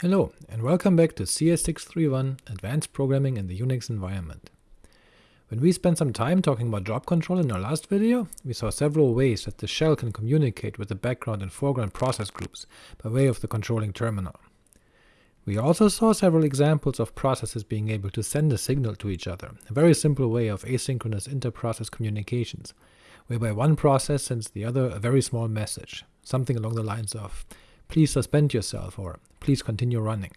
Hello, and welcome back to CS631 Advanced Programming in the Unix Environment. When we spent some time talking about job control in our last video, we saw several ways that the shell can communicate with the background and foreground process groups by way of the controlling terminal. We also saw several examples of processes being able to send a signal to each other, a very simple way of asynchronous inter-process communications, whereby one process sends the other a very small message, something along the lines of please suspend yourself, or please continue running.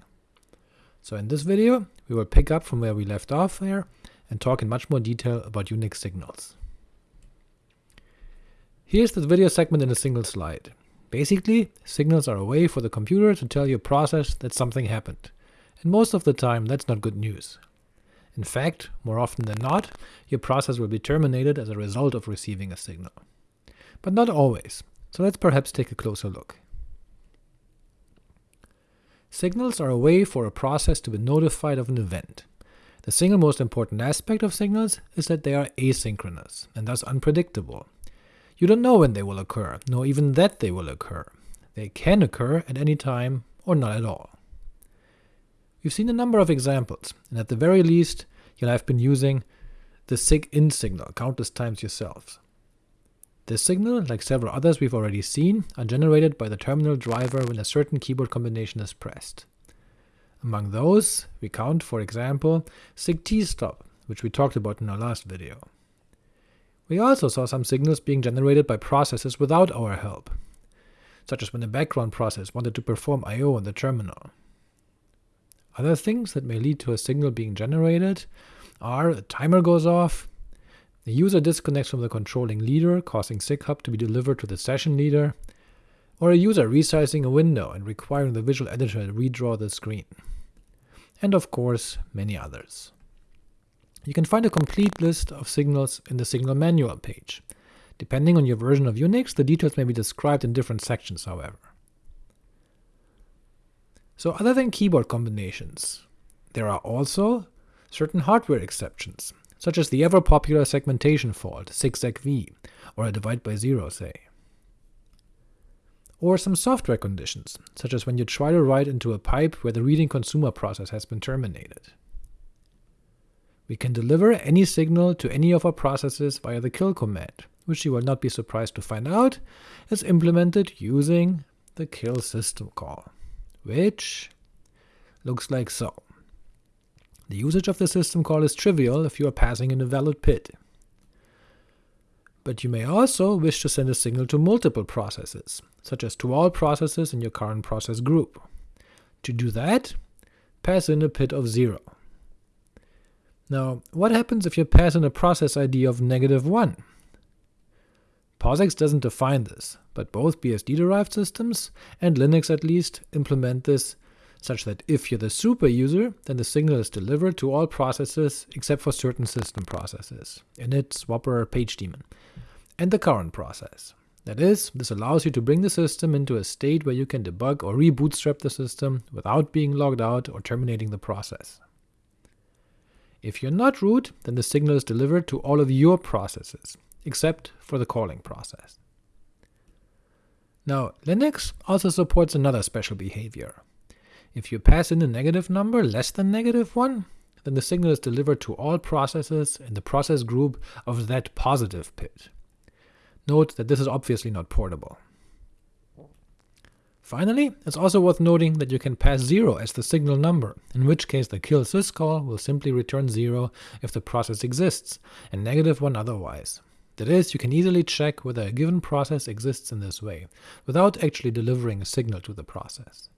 So in this video, we will pick up from where we left off there, and talk in much more detail about Unix signals. Here's the video segment in a single slide. Basically, signals are a way for the computer to tell your process that something happened, and most of the time that's not good news. In fact, more often than not, your process will be terminated as a result of receiving a signal. But not always, so let's perhaps take a closer look. Signals are a way for a process to be notified of an event. The single most important aspect of signals is that they are asynchronous, and thus unpredictable. You don't know when they will occur, nor even that they will occur. They can occur at any time, or not at all. We've seen a number of examples, and at the very least you'll have been using the SIGINT signal countless times yourselves. This signal, like several others we've already seen, are generated by the terminal driver when a certain keyboard combination is pressed. Among those, we count, for example, SIGTSTP, which we talked about in our last video. We also saw some signals being generated by processes without our help, such as when a background process wanted to perform I.O. on the terminal. Other things that may lead to a signal being generated are a timer goes off, the user disconnects from the controlling leader, causing SIGHUP to be delivered to the session leader, or a user resizing a window and requiring the visual editor to redraw the screen. And of course, many others. You can find a complete list of signals in the Signal Manual page. Depending on your version of Unix, the details may be described in different sections, however. So other than keyboard combinations, there are also certain hardware exceptions, such as the ever-popular segmentation fault, SIGSEG-V, or a divide by zero, say. Or some software conditions, such as when you try to write into a pipe where the reading consumer process has been terminated. We can deliver any signal to any of our processes via the kill command, which you will not be surprised to find out is implemented using the kill system call, which looks like so. The usage of the system call is trivial if you are passing in a valid PID. But you may also wish to send a signal to multiple processes, such as to all processes in your current process group. To do that, pass in a PID of 0. Now, what happens if you pass in a process ID of negative 1? POSIX doesn't define this, but both BSD-derived systems, and Linux at least, implement this such that if you're the super user, then the signal is delivered to all processes except for certain system processes, init, swapper, pagedaemon, and the current process. That is, this allows you to bring the system into a state where you can debug or rebootstrap the system without being logged out or terminating the process. If you're not root, then the signal is delivered to all of your processes, except for the calling process. Now, Linux also supports another special behavior. If you pass in a negative number less than negative 1, then the signal is delivered to all processes in the process group of that positive PID. Note that this is obviously not portable. Finally, it's also worth noting that you can pass 0 as the signal number, in which case the kill syscall will simply return 0 if the process exists, and negative 1 otherwise. That is, you can easily check whether a given process exists in this way, without actually delivering a signal to the process.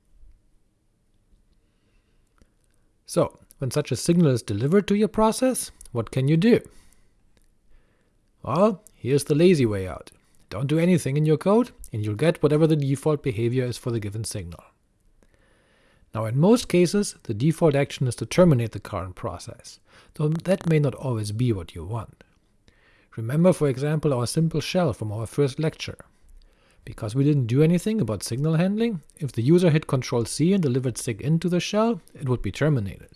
So, when such a signal is delivered to your process, what can you do? Well, here's the lazy way out. Don't do anything in your code, and you'll get whatever the default behavior is for the given signal. Now in most cases, the default action is to terminate the current process, though that may not always be what you want. Remember for example our simple shell from our first lecture. Because we didn't do anything about signal handling, if the user hit Ctrl C and delivered sig into the shell, it would be terminated.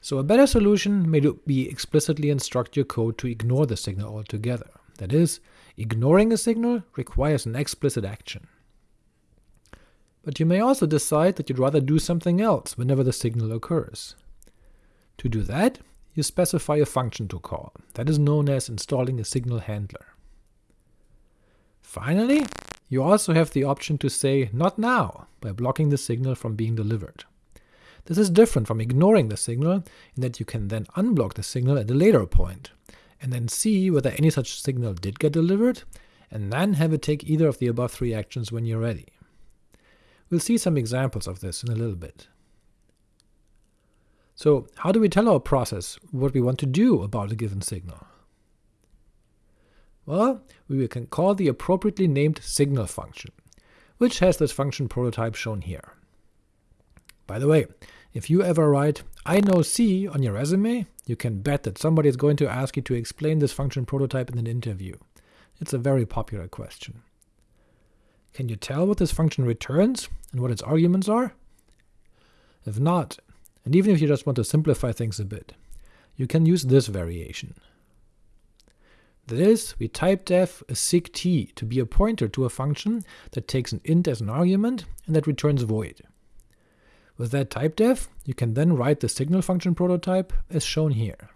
So a better solution may be explicitly instruct your code to ignore the signal altogether. That is, ignoring a signal requires an explicit action. But you may also decide that you'd rather do something else whenever the signal occurs. To do that, you specify a function to call, that is known as installing a signal handler. Finally, you also have the option to say not now by blocking the signal from being delivered. This is different from ignoring the signal in that you can then unblock the signal at a later point, and then see whether any such signal did get delivered, and then have it take either of the above three actions when you're ready. We'll see some examples of this in a little bit. So how do we tell our process what we want to do about a given signal? Well, we can call the appropriately named signal function, which has this function prototype shown here. By the way, if you ever write I know C on your resume, you can bet that somebody is going to ask you to explain this function prototype in an interview. It's a very popular question. Can you tell what this function returns and what its arguments are? If not, and even if you just want to simplify things a bit, you can use this variation. That is, we typedef a sigT to be a pointer to a function that takes an int as an argument and that returns void. With that typedef, you can then write the signal function prototype as shown here.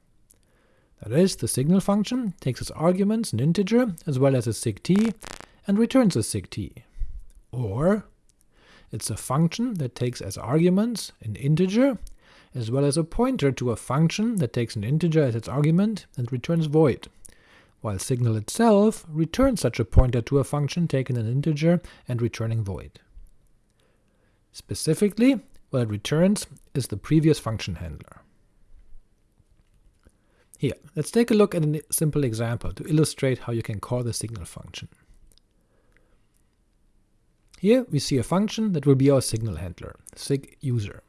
That is, the signal function takes as arguments an integer as well as a sigT and returns a sigT. Or, it's a function that takes as arguments an integer as well as a pointer to a function that takes an integer as its argument and returns void, while signal itself returns such a pointer to a function taking an integer and returning void. Specifically, what it returns is the previous function handler. Here, let's take a look at a simple example to illustrate how you can call the signal function. Here we see a function that will be our signal handler, sig_user.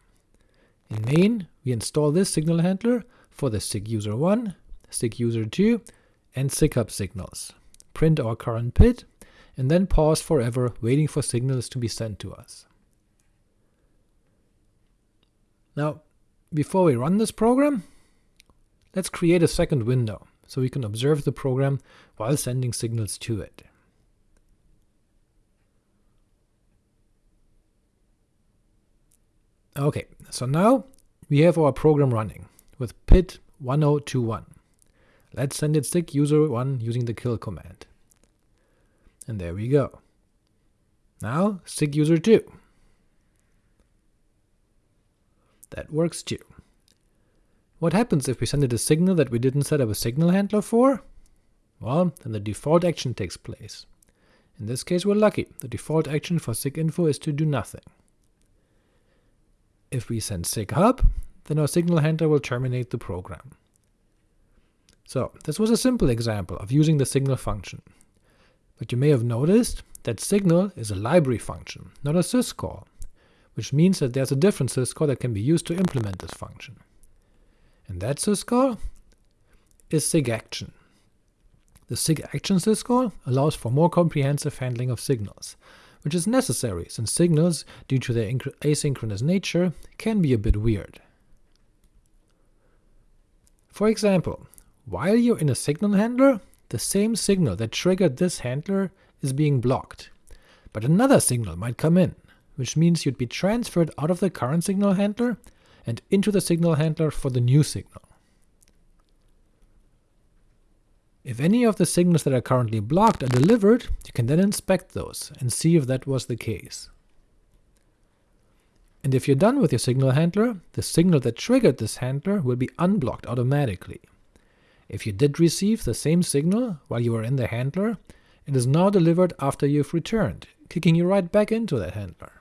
In main, we install this signal handler for the sig user1, sig user2, and SIGHUP signals, print our current PID, and then pause forever waiting for signals to be sent to us. Now, before we run this program, let's create a second window, so we can observe the program while sending signals to it. Ok, so now we have our program running with PID 1021. Let's send it sig user1 using the kill command. And there we go. Now sig user2. That works too. What happens if we send it a signal that we didn't set up a signal handler for? Well, then the default action takes place. In this case we're lucky, the default action for siginfo is to do nothing. If we send sighup, then our signal handler will terminate the program. So this was a simple example of using the signal function. But you may have noticed that signal is a library function, not a syscall, which means that there's a different syscall that can be used to implement this function. And that syscall is sigaction. The sigaction syscall allows for more comprehensive handling of signals, which is necessary since signals, due to their asynchronous nature, can be a bit weird. For example, while you're in a signal handler, the same signal that triggered this handler is being blocked, but another signal might come in, which means you'd be transferred out of the current signal handler and into the signal handler for the new signal. If any of the signals that are currently blocked are delivered, you can then inspect those and see if that was the case. And if you're done with your signal handler, the signal that triggered this handler will be unblocked automatically. If you did receive the same signal while you were in the handler, it is now delivered after you've returned, kicking you right back into that handler.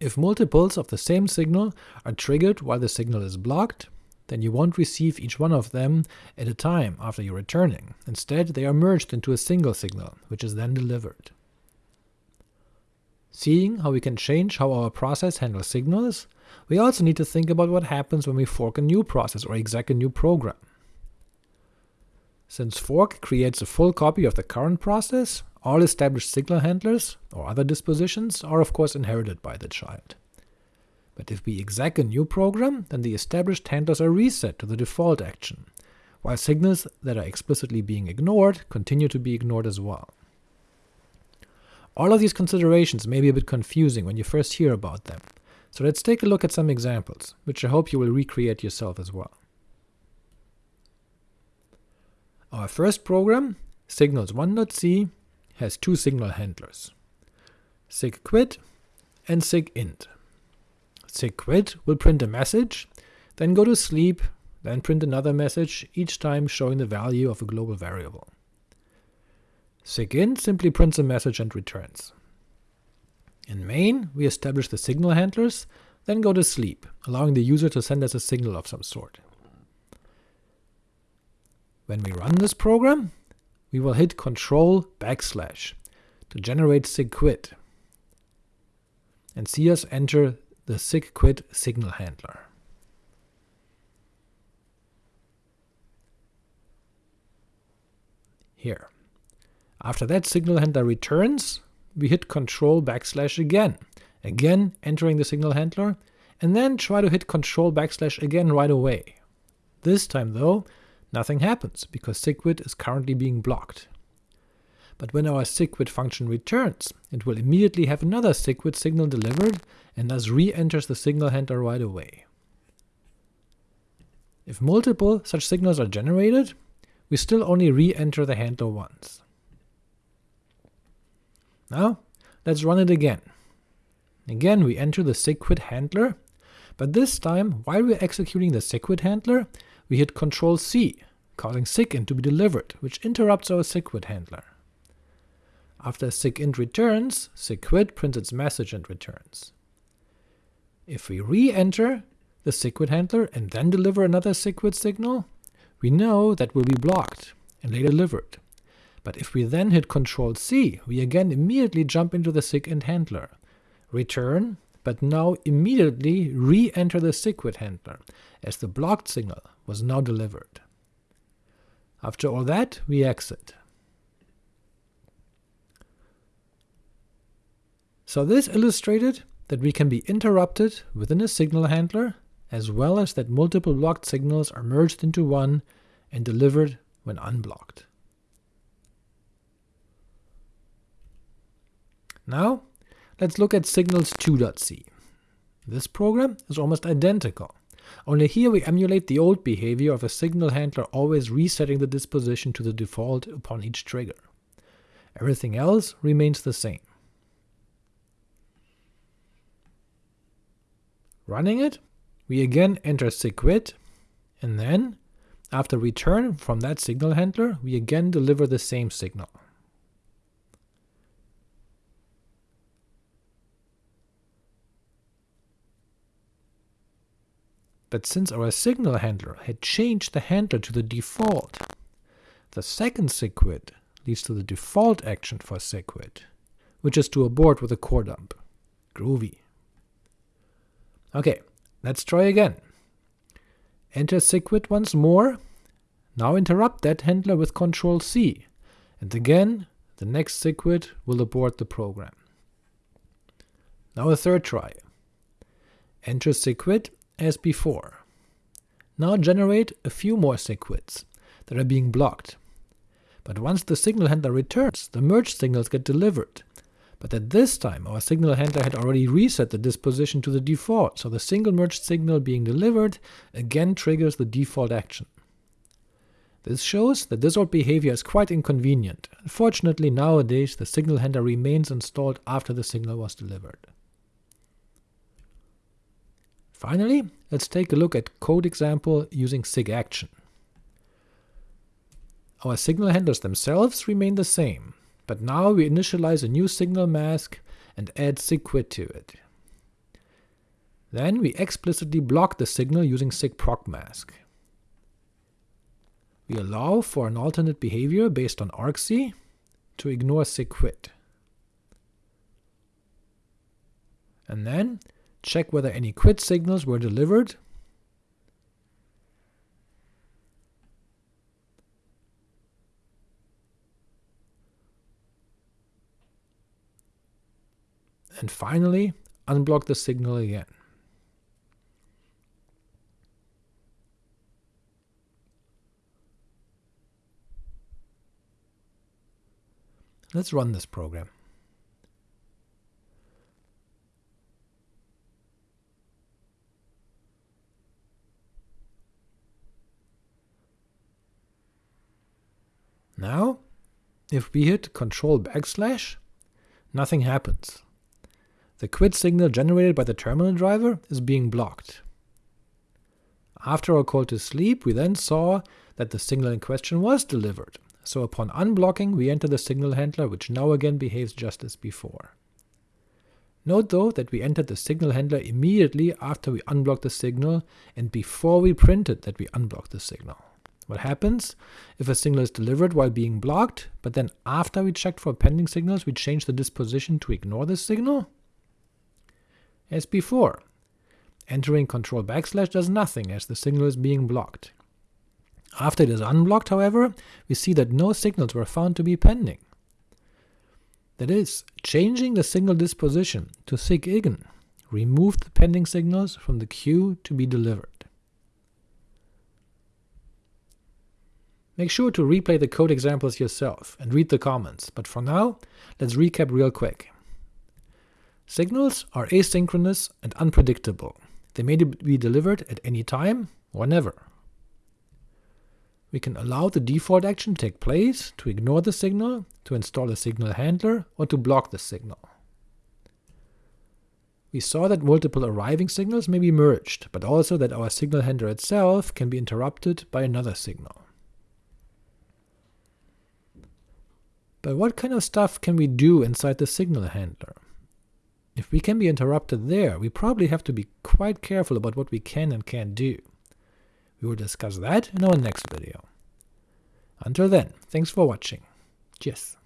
If multiples of the same signal are triggered while the signal is blocked, then you won't receive each one of them at a time after you're returning. Instead, they are merged into a single signal, which is then delivered. Seeing how we can change how our process handles signals, we also need to think about what happens when we fork a new process or exec a new program. Since fork creates a full copy of the current process, all established signal handlers, or other dispositions, are of course inherited by the child. But if we exec a new program, then the established handlers are reset to the default action, while signals that are explicitly being ignored continue to be ignored as well. All of these considerations may be a bit confusing when you first hear about them, so let's take a look at some examples, which I hope you will recreate yourself as well. Our first program, signals1.c, has two signal handlers, sigquit and sigint. Sigquit will print a message, then go to sleep, then print another message, each time showing the value of a global variable. Sigint simply prints a message and returns. In main, we establish the signal handlers, then go to sleep, allowing the user to send us a signal of some sort. When we run this program, we will hit Control backslash to generate sigquit, and see us enter the sigquit signal handler. Here. After that signal handler returns, we hit Control backslash again, again entering the signal handler, and then try to hit Control backslash again right away. This time though, nothing happens, because sigquit is currently being blocked. But when our sigquit function returns, it will immediately have another sigquit signal delivered, and thus re-enters the signal handler right away. If multiple such signals are generated, we still only re-enter the handler once. Now, let's run it again. Again we enter the sigquit handler, but this time, while we're executing the sigquit handler, we hit Ctrl C, causing sigint to be delivered, which interrupts our sigquit handler. After sigint returns, sigquit prints its message and returns. If we re-enter the sigquit handler and then deliver another sigquit signal, we know that will be blocked and later delivered. But if we then hit Ctrl C, we again immediately jump into the sigint handler, return, but now immediately re-enter the sigquit handler, as the blocked signal was now delivered. After all that, we exit. So this illustrated that we can be interrupted within a signal handler, as well as that multiple blocked signals are merged into one and delivered when unblocked. Now, let's look at signals2.c. This program is almost identical, only here we emulate the old behavior of a signal handler always resetting the disposition to the default upon each trigger. Everything else remains the same. Running it, we again enter sigquit, and then, after return from that signal handler, we again deliver the same signal. But since our signal handler had changed the handler to the default, the second sigquit leads to the default action for sigquit, which is to abort with a core dump. Groovy. Okay, let's try again. Enter sigquit once more, now interrupt that handler with Ctrl C, and again the next sigquit will abort the program. Now a third try. Enter sigquit as before. Now generate a few more sigquits that are being blocked. But once the signal handler returns, the merged signals get delivered, but at this time our signal handler had already reset the disposition to the default, so the single merged signal being delivered again triggers the default action. This shows that this old behavior is quite inconvenient. Unfortunately nowadays the signal handler remains installed after the signal was delivered. Finally, let's take a look at code example using sigaction. Our signal handlers themselves remain the same, but now we initialize a new signal mask and add sigquit to it. Then we explicitly block the signal using sigprocmask. We allow for an alternate behavior based on argc to ignore sigquit. And then check whether any quit signals were delivered and finally unblock the signal again. Let's run this program. Now, if we hit Control backslash, nothing happens. The quit signal generated by the terminal driver is being blocked. After our call to sleep, we then saw that the signal in question was delivered, so upon unblocking we enter the signal handler which now again behaves just as before. Note though that we entered the signal handler immediately after we unblocked the signal and before we printed that we unblocked the signal. What happens if a signal is delivered while being blocked, but then after we checked for pending signals we change the disposition to ignore this signal? As before, entering control backslash does nothing as the signal is being blocked. After it is unblocked, however, we see that no signals were found to be pending. That is, changing the signal disposition to sigIgn removed the pending signals from the queue to be delivered. Make sure to replay the code examples yourself and read the comments, but for now, let's recap real quick. Signals are asynchronous and unpredictable. They may be delivered at any time or never. We can allow the default action to take place, to ignore the signal, to install a signal handler, or to block the signal. We saw that multiple arriving signals may be merged, but also that our signal handler itself can be interrupted by another signal. But what kind of stuff can we do inside the signal handler? If we can be interrupted there, we probably have to be quite careful about what we can and can't do. We will discuss that in our next video. Until then, thanks for watching. Cheers.